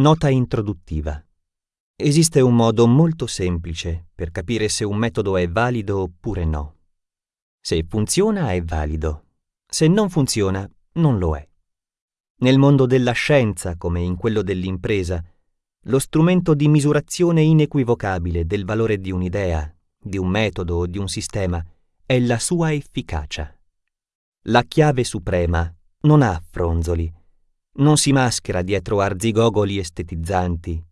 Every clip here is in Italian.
Nota introduttiva. Esiste un modo molto semplice per capire se un metodo è valido oppure no. Se funziona è valido, se non funziona non lo è. Nel mondo della scienza, come in quello dell'impresa, lo strumento di misurazione inequivocabile del valore di un'idea, di un metodo o di un sistema è la sua efficacia. La chiave suprema non ha fronzoli, non si maschera dietro arzigogoli estetizzanti,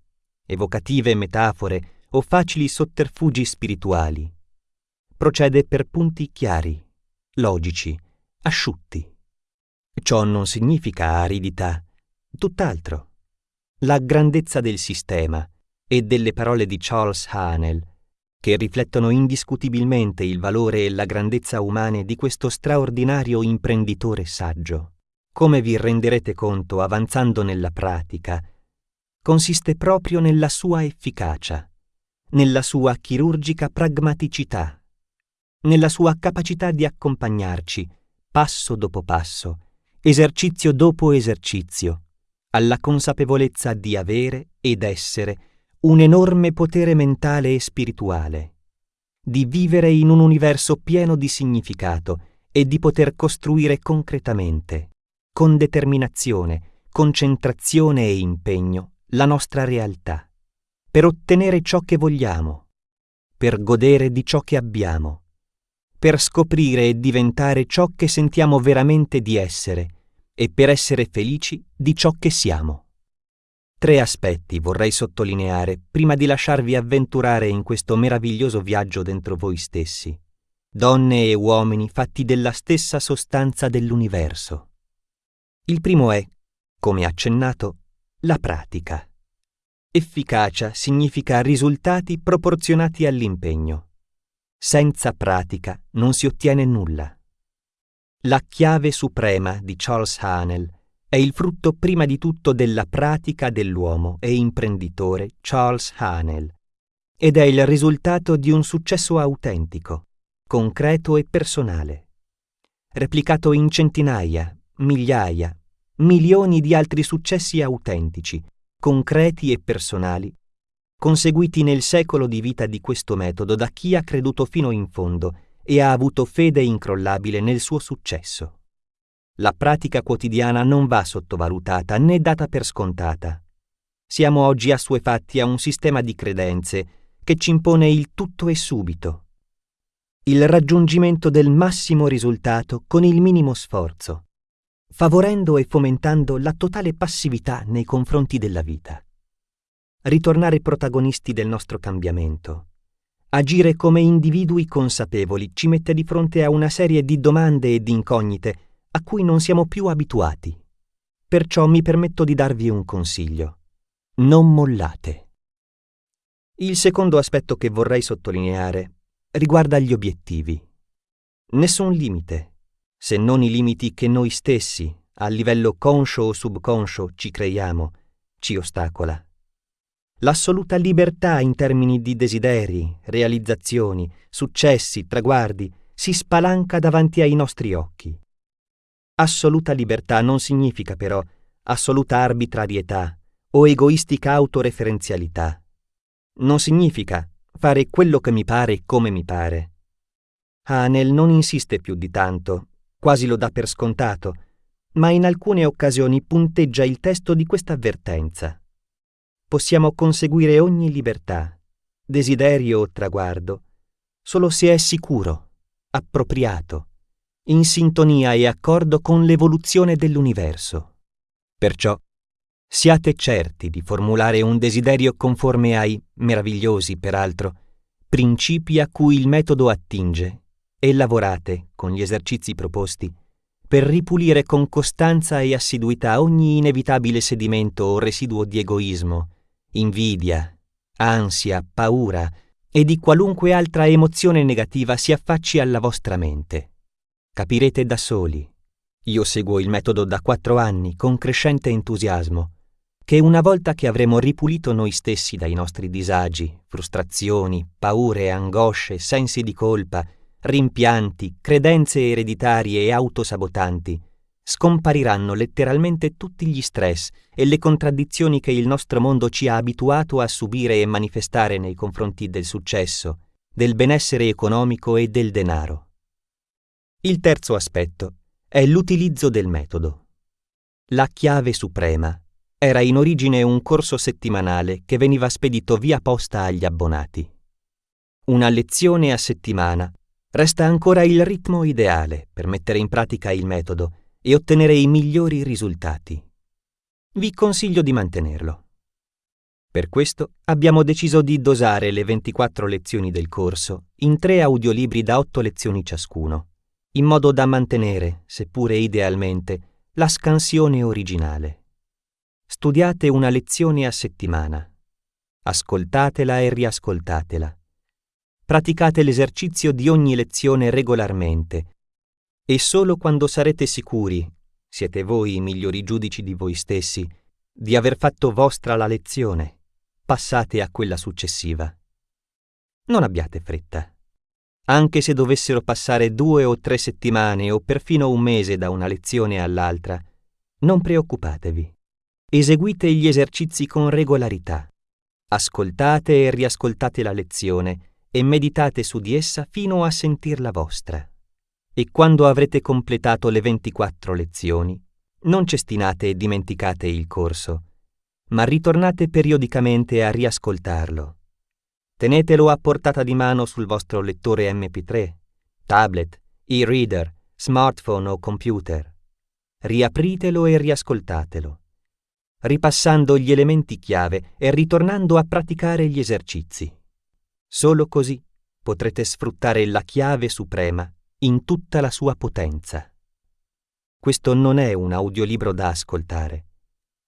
evocative metafore o facili sotterfugi spirituali. Procede per punti chiari, logici, asciutti. Ciò non significa aridità, tutt'altro. La grandezza del sistema e delle parole di Charles Hanel, che riflettono indiscutibilmente il valore e la grandezza umane di questo straordinario imprenditore saggio come vi renderete conto avanzando nella pratica, consiste proprio nella sua efficacia, nella sua chirurgica pragmaticità, nella sua capacità di accompagnarci, passo dopo passo, esercizio dopo esercizio, alla consapevolezza di avere ed essere un enorme potere mentale e spirituale, di vivere in un universo pieno di significato e di poter costruire concretamente, con determinazione, concentrazione e impegno la nostra realtà, per ottenere ciò che vogliamo, per godere di ciò che abbiamo, per scoprire e diventare ciò che sentiamo veramente di essere e per essere felici di ciò che siamo. Tre aspetti vorrei sottolineare prima di lasciarvi avventurare in questo meraviglioso viaggio dentro voi stessi, donne e uomini fatti della stessa sostanza dell'universo. Il primo è, come accennato, la pratica. Efficacia significa risultati proporzionati all'impegno. Senza pratica non si ottiene nulla. La chiave suprema di Charles Hanel è il frutto prima di tutto della pratica dell'uomo e imprenditore Charles Hanel ed è il risultato di un successo autentico, concreto e personale, replicato in centinaia, migliaia, milioni di altri successi autentici, concreti e personali, conseguiti nel secolo di vita di questo metodo da chi ha creduto fino in fondo e ha avuto fede incrollabile nel suo successo. La pratica quotidiana non va sottovalutata né data per scontata. Siamo oggi assuefatti a un sistema di credenze che ci impone il tutto e subito. Il raggiungimento del massimo risultato con il minimo sforzo favorendo e fomentando la totale passività nei confronti della vita. Ritornare protagonisti del nostro cambiamento. Agire come individui consapevoli ci mette di fronte a una serie di domande e di incognite a cui non siamo più abituati. Perciò mi permetto di darvi un consiglio. Non mollate. Il secondo aspetto che vorrei sottolineare riguarda gli obiettivi. Nessun limite, se non i limiti che noi stessi, a livello conscio o subconscio, ci creiamo, ci ostacola. L'assoluta libertà in termini di desideri, realizzazioni, successi, traguardi, si spalanca davanti ai nostri occhi. Assoluta libertà non significa però assoluta arbitrarietà o egoistica autoreferenzialità. Non significa fare quello che mi pare come mi pare. Hanel non insiste più di tanto quasi lo dà per scontato, ma in alcune occasioni punteggia il testo di questa avvertenza. Possiamo conseguire ogni libertà, desiderio o traguardo, solo se è sicuro, appropriato, in sintonia e accordo con l'evoluzione dell'universo. Perciò siate certi di formulare un desiderio conforme ai, meravigliosi peraltro, principi a cui il metodo attinge e lavorate, con gli esercizi proposti, per ripulire con costanza e assiduità ogni inevitabile sedimento o residuo di egoismo, invidia, ansia, paura e di qualunque altra emozione negativa si affacci alla vostra mente. Capirete da soli. Io seguo il metodo da quattro anni con crescente entusiasmo, che una volta che avremo ripulito noi stessi dai nostri disagi, frustrazioni, paure, angosce, sensi di colpa, rimpianti, credenze ereditarie e autosabotanti, scompariranno letteralmente tutti gli stress e le contraddizioni che il nostro mondo ci ha abituato a subire e manifestare nei confronti del successo, del benessere economico e del denaro. Il terzo aspetto è l'utilizzo del metodo. La chiave suprema era in origine un corso settimanale che veniva spedito via posta agli abbonati. Una lezione a settimana resta ancora il ritmo ideale per mettere in pratica il metodo e ottenere i migliori risultati. Vi consiglio di mantenerlo. Per questo abbiamo deciso di dosare le 24 lezioni del corso in tre audiolibri da 8 lezioni ciascuno, in modo da mantenere, seppure idealmente, la scansione originale. Studiate una lezione a settimana. Ascoltatela e riascoltatela. Praticate l'esercizio di ogni lezione regolarmente e solo quando sarete sicuri, siete voi i migliori giudici di voi stessi, di aver fatto vostra la lezione, passate a quella successiva. Non abbiate fretta. Anche se dovessero passare due o tre settimane o perfino un mese da una lezione all'altra, non preoccupatevi. Eseguite gli esercizi con regolarità. Ascoltate e riascoltate la lezione e meditate su di essa fino a sentirla vostra e quando avrete completato le 24 lezioni, non cestinate e dimenticate il corso, ma ritornate periodicamente a riascoltarlo. Tenetelo a portata di mano sul vostro lettore MP3, tablet, e-reader, smartphone o computer. Riapritelo e riascoltatelo, ripassando gli elementi chiave e ritornando a praticare gli esercizi. Solo così potrete sfruttare la chiave suprema in tutta la sua potenza. Questo non è un audiolibro da ascoltare,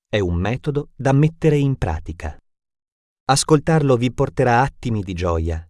è un metodo da mettere in pratica. Ascoltarlo vi porterà attimi di gioia,